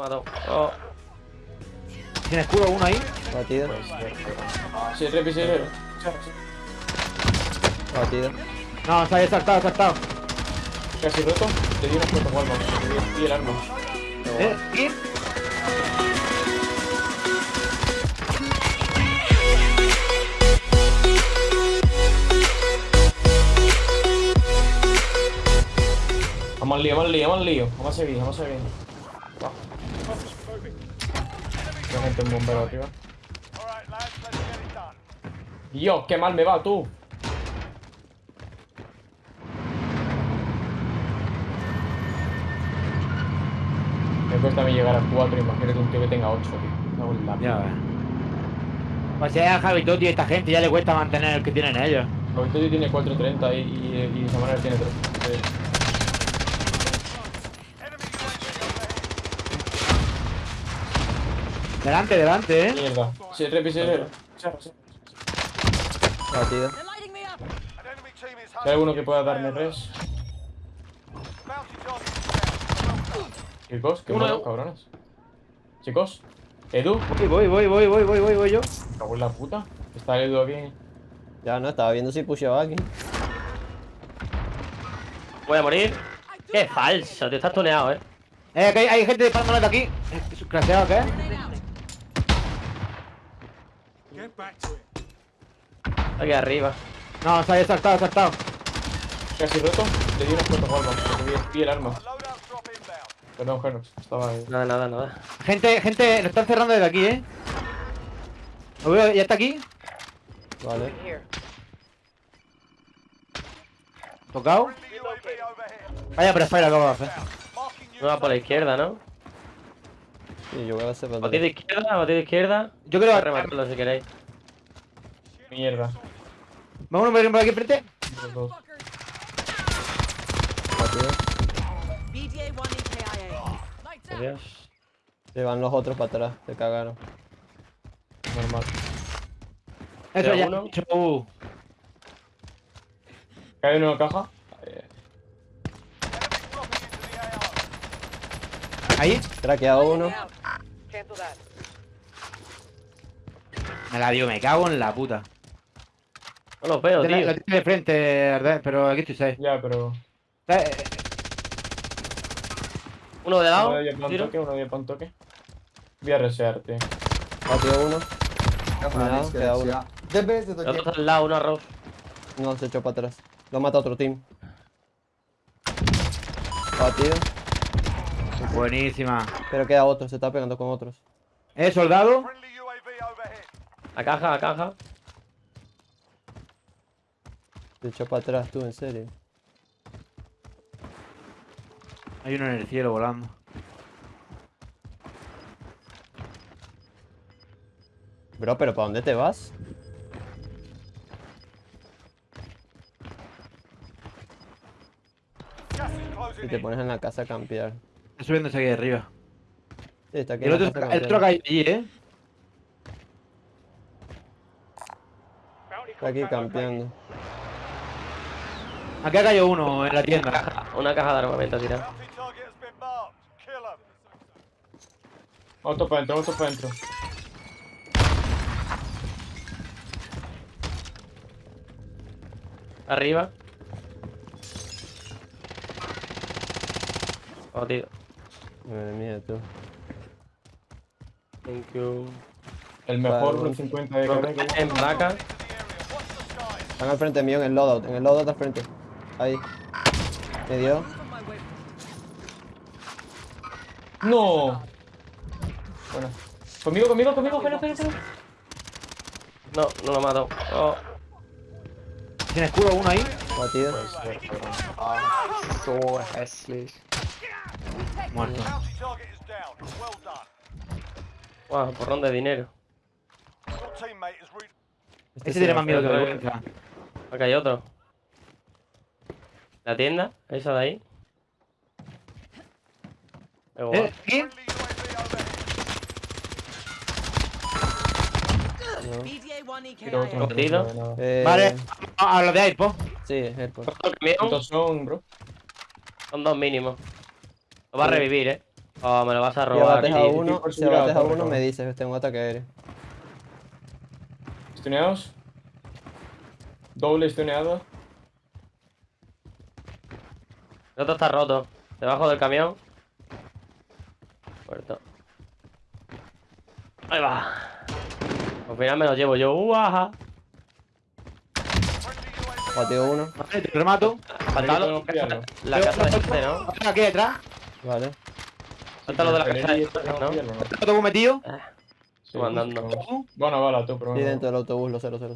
matado. Oh. ¿Tiene escudo uno ahí? Batido. Sí, repi, sí, repi. Batido. No, se ha saltado, ha saltado. Casi roto. Le di unos cuantos guardas. Y el arma. ¿Eh? ¿Aquí? Vamos al lío, vamos al lío, vamos al lío. Vamos a seguir, vamos a seguir. Va. Hay gente en bombero arriba. Dios, qué mal me va tú. Me cuesta a mí llegar a 4, imagínate un tío que tenga 8, tío. En la Ya ves. Pues si es a Javi Totti y esta gente ya le cuesta mantener el que tienen ellos. Javi tiene 4.30 y, y, y Samuel tiene 3. Delante, delante, eh. mierda. Sí, repi, sí, repi. Batido. They're lighting me up. Si hay alguno que pueda darme res. Chicos, qué bueno, cabrones. Chicos, Edu, Voy, voy, voy, voy, voy, voy, voy, voy yo. me cago en la puta. Está Edu aquí. Ya no, estaba viendo si pusheaba aquí. Voy a morir. Qué falso, te estás tuneado, eh. Eh, que hay, hay gente disparándole de aquí. Eh, ¿Craseado qué? Aquí arriba. No, se ha saltado, ha saltado. Casi roto. Le di unos cuantos guardas. porque vi- Vi el arma. Perdón, Genox. Estaba ahí. Nada, nada, nada. Gente, gente, lo están cerrando desde aquí, eh. Lo veo, ya está aquí. Vale. Tocado. Vaya prefire acabo de hacer. No va por la izquierda, ¿no? Sí, yo voy a hacer para de izquierda, batido de izquierda. Yo Voy creo a que. rematarlo si queréis. Mierda. Vamos por aquí enfrente. Los dos. Batido. BDA 1 EKIA. Lights out. Adiós. Se van los otros para atrás. Se cagaron. Normal. Eso ya. uno. Uh. ¿Cae en una caja? Ahí. Craqueado uno. Me la dio, me cago en la puta. No los veo, tío. lo tiene de frente, pero aquí estoy safe. Ya, pero. Uno de Uno lado. de para un Tiro. toque, uno de para un toque. Voy a researte. Batido uno. Cuidado, queda uno. El otro al lado, uno arroz. No, se echó para atrás. Lo mata otro team. Batido. Buenísima. Pero queda otro, se está pegando con otros. Eh, soldado. A caja, a caja. Se echó para atrás tú, en serio. Hay uno en el cielo volando. Bro, pero ¿para dónde te vas? Si te pones en la casa a campear. Está subiéndose aquí arriba. Sí, está aquí El otro, casa el otro allí, eh. Está aquí campeando. Aquí ha caído uno en la tienda. Caja, una caja de armamento tirada. Otro para adentro, otro para adentro. Arriba. Batido. Madre mía, tú. Thank you. El mejor Vale. 1.50 de carga En vaca. Están al frente mío en el loadout. En el loadout al frente. Ahí. Me dio. ¡No! Bueno. Conmigo, conmigo, conmigo, espera, espera, espera. No, no lo mato. Oh. ¿Tiene escudo uno ahí? Batido. Muerto. Wow, porrón de dinero. Este tiene más miedo que vergüenza. Acá hay otro. La tienda, esa de ahí. Qué. ¿Eh? ¿Aquí? No. BDA 1 Tiro otro, EKIA. no Cogido. sabe nada. Eh, Vale. A, a los de Airpo. Sí, camión, ¿Cuántos son, bro? Son dos mínimos. Lo va a revivir, eh. Oh, me lo vas a Si robar, abates a tío. uno, si a a uno me dices, tengo ataque aéreo. ¿Estuneados? Doble estuneado. El otro está roto. Debajo del camión. Muerto. Ahí va. Al final me lo llevo yo. ¡Uaja! Batido uno. Vale, te remato. Que la casa de este, ¿no? Aquí detrás. Vale. Falta lo de la que ¿no? Otro bus metido. Sí, Tú andando. Bueno, bala tú, pero Sí, dentro del autobús, los 0, 0,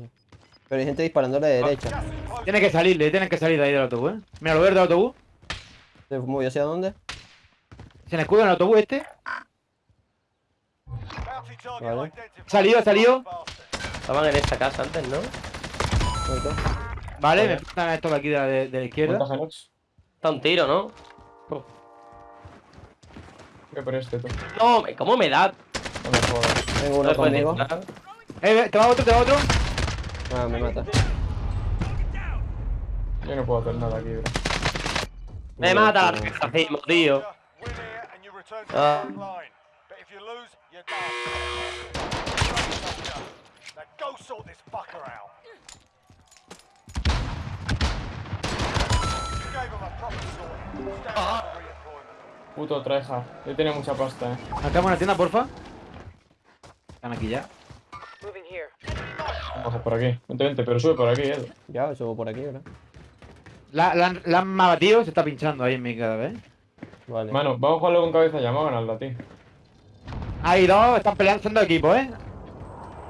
Pero hay gente disparándole de derecha. Tiene que salir, le tienen que salir de ahí del autobús, ¿eh? Mira, lo veo del autobús. ¿Se movió hacia dónde? Se le escuda en el autobús este. Vale. Salió, salió. Estaban en esta casa antes, ¿no? Vale, me faltan estos de aquí de la, de, de la izquierda. Está un tiro, ¿no? Voy por este, tú. No, me- ¿cómo me da? No me jodas. Tengo No uno conmigo. Eh, ve, te va otro, te va otro. Ah, me mata. Yo no puedo hacer nada aquí, bro. Me mata el racismo, tío. Ah. Puto treja. Yo tenía mucha pasta, eh. Marcamos una tienda, porfa. Están aquí ya. Vamos a por aquí. Vente, vente, pero sube por aquí, eh. Ya, subo por aquí, ¿verdad? La, la, la han batido, se está pinchando ahí en mi cara, ¿ves? Vale. Mano, vamos a jugarlo con cabeza ya, vamos a ganarla, tío. Hay dos, están peleando, son dos equipos, ¿eh?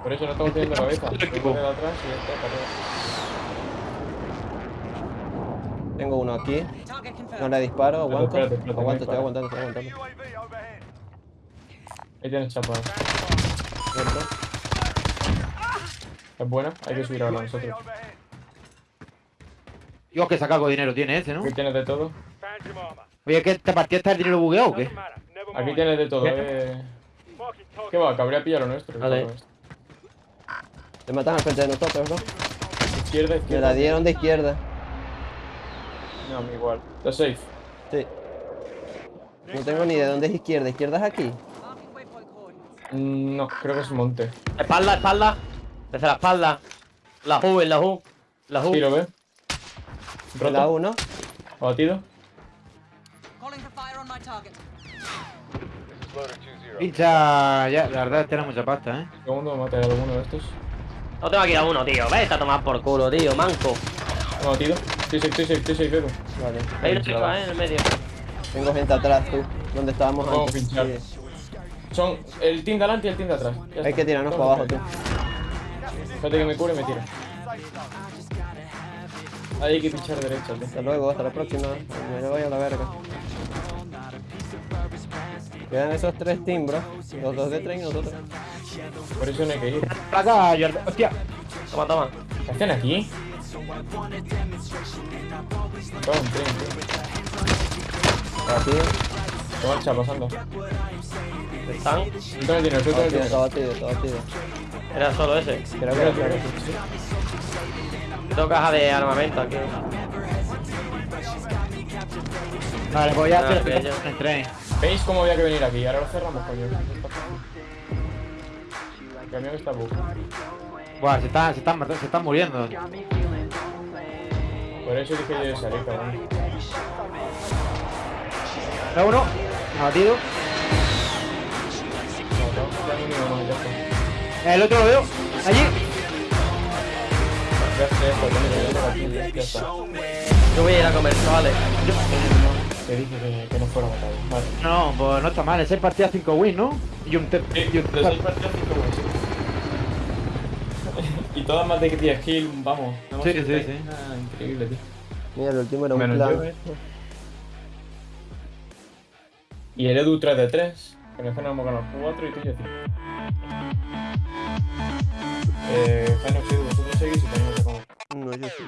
Por eso no estamos teniendo cabeza. Equipo. que ir atrás y ya está. Tengo uno aquí. No le disparo, aguanto. espérate, espérate, Aguanto, estoy aguantando, estoy aguantando. Ahí tienes chapa. Muerto. Es buena, hay que subir ahora nosotros. Dios, que saca algo de dinero tiene ese, ¿no? Aquí tienes de todo. Oye, ¿qué esta partida está el dinero bugueado o qué? Aquí tienes de todo, eh. ¿Qué va? Cabría pillar lo nuestro. Vale. Te matan al frente de nosotros, ¿no? Izquierda, Me izquierda. la dieron de izquierda. No, me igual. Está safe. Sí. No tengo ni de dónde es izquierda. ¿Izquierda es aquí? Mm, No, creo que es monte. Espalda, espalda. Desde la espalda. La U, en la U. La U. Tiro, ¿ve? ¿En la Roto. uno? Abatido. Ya, la verdad, tiene mucha pasta, ¿eh? Segundo, mate a alguno de estos. No tengo aquí a uno, tío. Vete a tomar por culo, tío. Manco. Abatido. Estoy safe, estoy safe, estoy safe. Vale. Ahí no tengo, eh, en el medio. Tengo gente atrás, tú. Donde estábamos Vamos a antes. pinchar. Sí. Son el team de adelante y el team de atrás. Ya Hay está. que tirarnos para abajo, tú. Espérate que me cure y me tira. Ahí hay que pinchar derecha, tío. Hasta luego, hasta la próxima. Me voy a la verga. Quedan esos tres teams, bro. Los dos de tren y nosotros. Por eso no hay que ir. Placa. Hostia. Toma, toma. ¿Qué hacen aquí? Tren, tío. Batido. ¿Qué marcha pasando? Están. Tú también tienes, tú Batido, tienes. está batido, está batido. Era solo ese. Creo que era claro. Tengo caja de armamento aquí. Vale, te ok, ya. el tren. ¿Veis cómo había que venir aquí? Ahora lo cerramos, coño. El camión está bug. Buah, se están, se están, se están muriendo. Por eso dije yo de salir, cabrón. Da uno, abatido. El otro lo veo. Allí. Yo voy a ir a comer, chavales. Te dije que, que no fuera matado. Vale. No, pues no está mal. Ese partida 5 wins, ¿no? Y un ter Sí, y un partidas, wins. Y todas más de que 10 kills, vamos. Hemos Sí, sí, sí. Ah, increíble, tío. Mira, el último era un Menos plan. yo, eh. Y el Edu 3 de 3. Con el hemos ganado 4 y tú y yo 5. Eh, Geno, sí, vosotros seguís y tenemos que comer. No, yo sí.